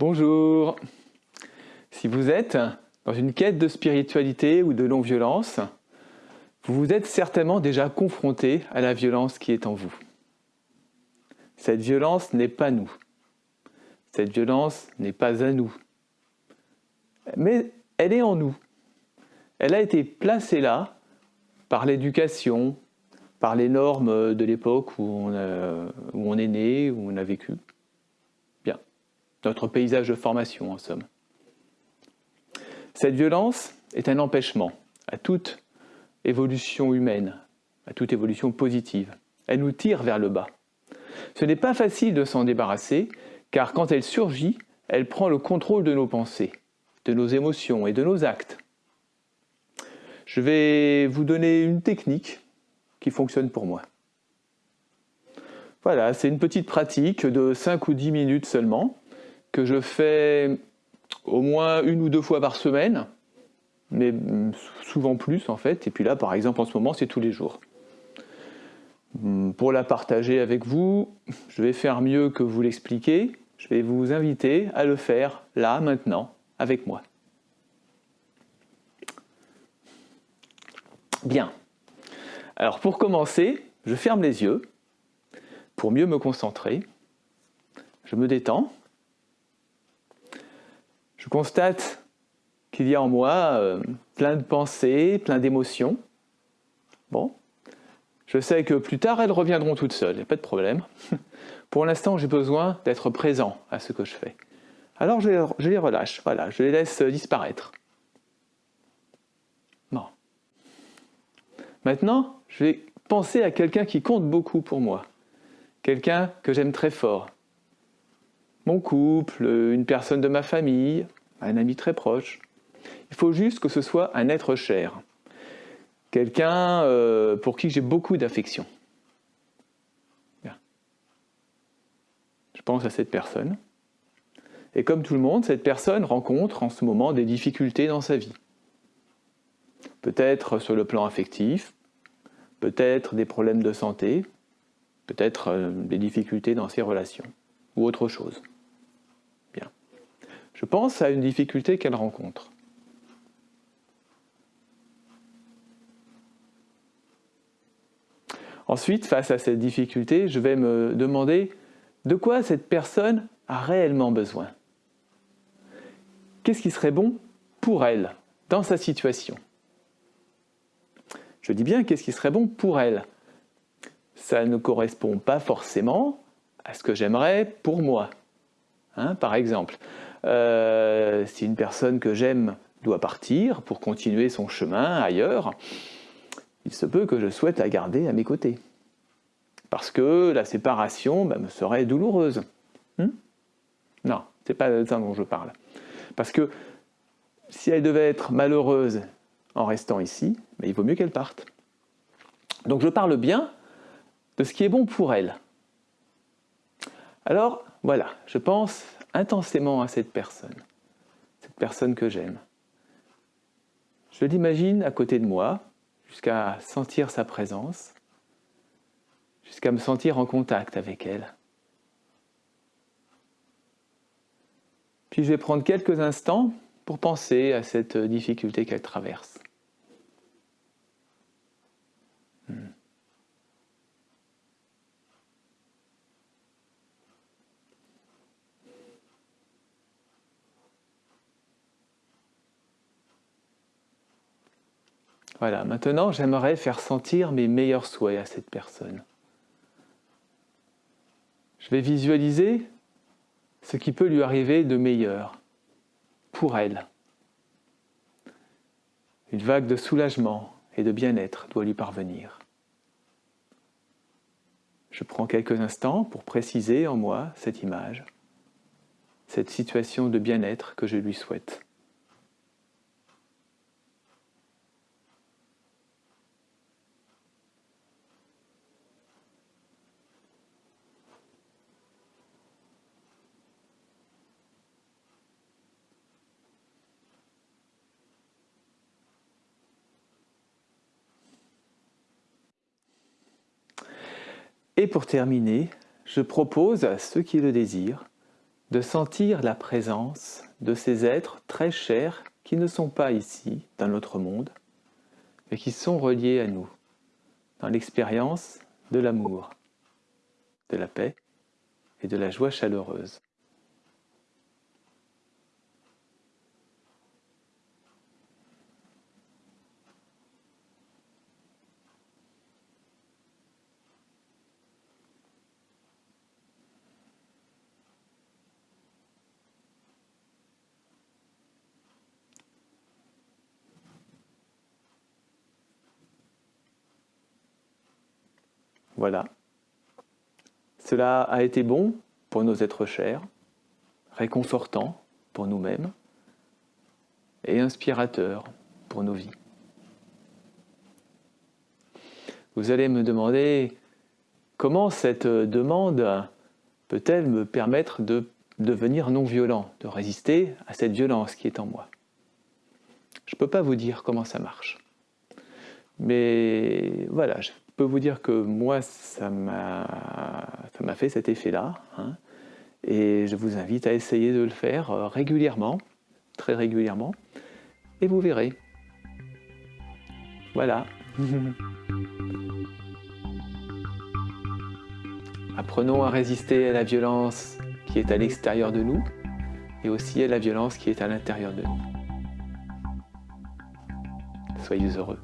Bonjour Si vous êtes dans une quête de spiritualité ou de non-violence, vous vous êtes certainement déjà confronté à la violence qui est en vous. Cette violence n'est pas nous. Cette violence n'est pas à nous. Mais elle est en nous. Elle a été placée là par l'éducation, par les normes de l'époque où, on est né, où on a vécu notre paysage de formation en somme. Cette violence est un empêchement à toute évolution humaine, à toute évolution positive. Elle nous tire vers le bas. Ce n'est pas facile de s'en débarrasser, car quand elle surgit, elle prend le contrôle de nos pensées, de nos émotions et de nos actes. Je vais vous donner une technique qui fonctionne pour moi. Voilà, c'est une petite pratique de 5 ou 10 minutes seulement, je fais au moins une ou deux fois par semaine, mais souvent plus en fait. Et puis là, par exemple, en ce moment, c'est tous les jours. Hum, pour la partager avec vous, je vais faire mieux que vous l'expliquer. Je vais vous inviter à le faire là, maintenant, avec moi. Bien. Alors pour commencer, je ferme les yeux pour mieux me concentrer. Je me détends. Je constate qu'il y a en moi euh, plein de pensées, plein d'émotions. Bon, je sais que plus tard elles reviendront toutes seules, il n'y a pas de problème. Pour l'instant, j'ai besoin d'être présent à ce que je fais. Alors je je les, relâche, voilà, je les laisse disparaître. Bon. Maintenant, je vais penser à quelqu'un qui compte beaucoup pour moi. Quelqu'un que j'aime très fort, mon couple, une personne de ma famille, un ami très proche. Il faut juste que ce soit un être cher, quelqu'un euh, pour qui j'ai beaucoup d'affection. Je pense à cette personne. Et comme tout le monde, cette personne rencontre en ce moment des difficultés dans sa vie. Peut-être sur le plan affectif, peut-être des problèmes de santé, peut-être euh, des difficultés dans ses relations, ou autre chose. Je pense à une difficulté qu'elle rencontre. Ensuite, face à cette difficulté, je vais me demander de quoi cette personne a réellement besoin. Qu'est-ce qui serait bon pour elle, dans sa situation? Je dis bien qu'est-ce qui serait bon pour elle. Ça ne correspond pas forcément à ce que j'aimerais pour moi. Hein, par exemple, euh, si une personne que j'aime doit partir pour continuer son chemin ailleurs, il se peut que je souhaite la garder à mes côtés. Parce que la séparation bah, me serait douloureuse. Hmm non, c'est pas de ça dont je parle. Parce que si elle devait être malheureuse en restant ici, bah, il vaut mieux qu'elle parte. Donc je parle bien de ce qui est bon pour elle. Alors voilà, je pense intensément à cette personne, cette personne que j'aime. Je l'imagine à côté de moi, jusqu'à sentir sa présence, jusqu'à me sentir en contact avec elle. Puis je vais prendre quelques instants pour penser à cette difficulté qu'elle traverse. Voilà, maintenant j'aimerais faire sentir mes meilleurs souhaits à cette personne. Je vais visualiser ce qui peut lui arriver de meilleur pour elle. Une vague de soulagement et de bien-être doit lui parvenir. Je prends quelques instants pour préciser en moi cette image, cette situation de bien-être que je lui souhaite. Et pour terminer, je propose à ceux qui le désirent de sentir la présence de ces êtres très chers qui ne sont pas ici, dans notre monde, mais qui sont reliés à nous, dans l'expérience de l'amour, de la paix et de la joie chaleureuse. Voilà. Cela a été bon pour nos êtres chers, réconfortant pour nous-mêmes et inspirateur pour nos vies. Vous allez me demander comment cette demande peut-elle me permettre de devenir non violent, de résister à cette violence qui est en moi? Je ne peux pas vous dire comment ça marche. Mais voilà, peux vous dire que moi, ça m'a fait cet effet-là. Hein. et je vous invite à essayer de le faire euh, régulièrement, très régulièrement, et vous verrez. Voilà. Apprenons à résister à la violence qui est à l'extérieur de nous et aussi à la violence qui est à l'intérieur de nous. Soyez heureux.